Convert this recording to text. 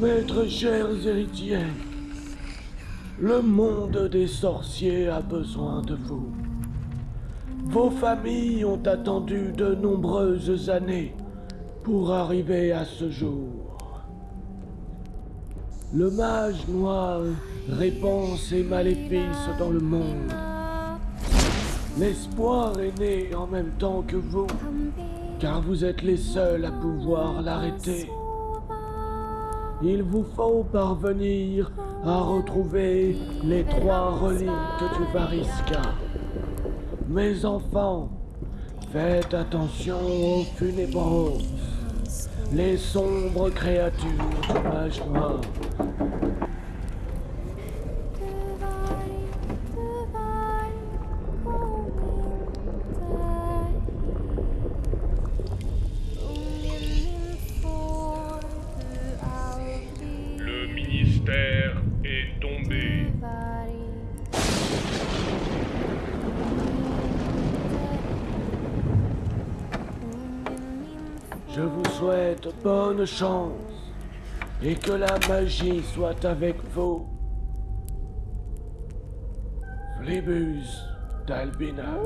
Mes chers héritiers, le monde des sorciers a besoin de vous. Vos familles ont attendu de nombreuses années pour arriver à ce jour. Le mage noir répand ses maléfices dans le monde. L'espoir est né en même temps que vous, car vous êtes les seuls à pouvoir l'arrêter. Il vous faut parvenir à retrouver les trois reliques du Variska. Mes enfants, faites attention aux funébros, les sombres créatures du mage noir. Je vous souhaite bonne chance et que la magie soit avec vous. Flébus d'Albina.